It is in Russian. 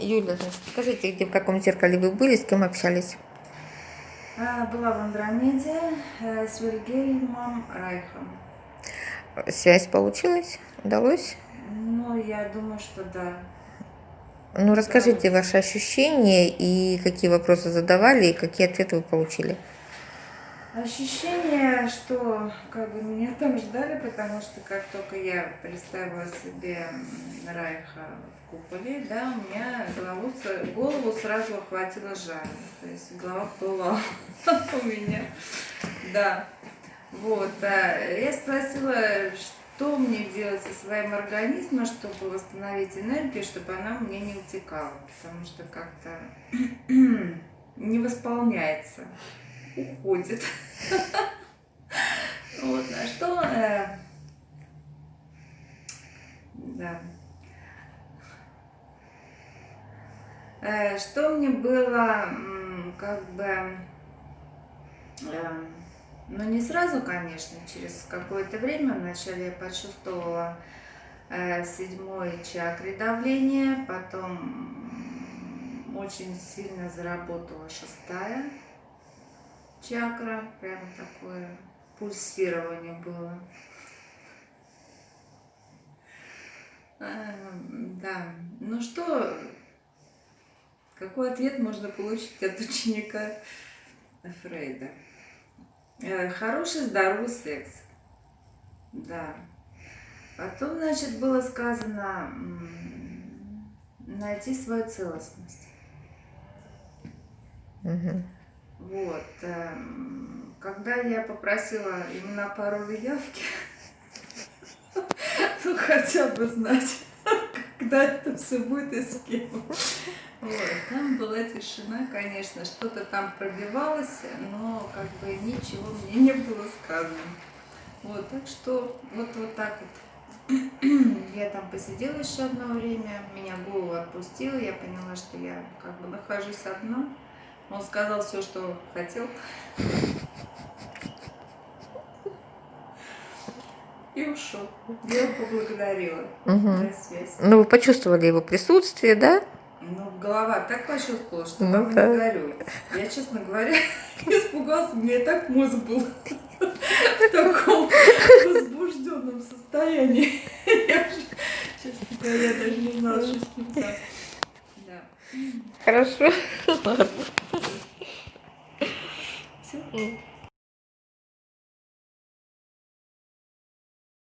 Юля, скажите, где, в каком зеркале вы были, с кем общались? А, Была в Андромеде э, с Вильгельмом Райхом. Связь получилась? Удалось? Ну, я думаю, что да. Ну, расскажите ваши ощущения и какие вопросы задавали, и какие ответы вы получили. Ощущение, что как бы меня там ждали, потому что как только я представила себе Райха в куполе, да, у меня голову, голову сразу охватило жаром. То есть голова плыла у меня. Да. Вот. а Я спросила, что мне делать со своим организмом, чтобы восстановить энергию, чтобы она меня не утекала. Потому что как-то не восполняется уходит. Вот, а что... э, Да. Э, Что мне было, как бы, э, ну не сразу, конечно, через какое-то время, вначале я почувствовала э, в седьмой чакре давление, потом очень сильно заработала шестая чакра, прямо такое пульсирование было. Эм, Да, ну что, какой ответ можно получить от ученика Фрейда? Э, Хороший, здоровый секс. Да. Потом, значит, было сказано найти свою целостность. Мгм. Вот. эм, Когда я попросила именно пароль явки, ну хотя бы знать, когда это все будет и с кем. Вот. Там была тишина, конечно, что-то там пробивалось, но как бы ничего мне не было сказано. Вот, так что вот, вот так вот. Я там посидела еще одно время, меня голову отпустила, я поняла, что я как бы нахожусь одна. Он сказал все, что хотел. И ушел. Я его поблагодарила Мгм. за связь. Ну, вы почувствовали его присутствие, да? Ну, голова так почувствовала, что Ну да. не говорю. Я, честно говоря, испугался. У меня и так мозг был в таком возбужденном состоянии. Я честно говоря, даже не знала, что с ним так. Хорошо. Все.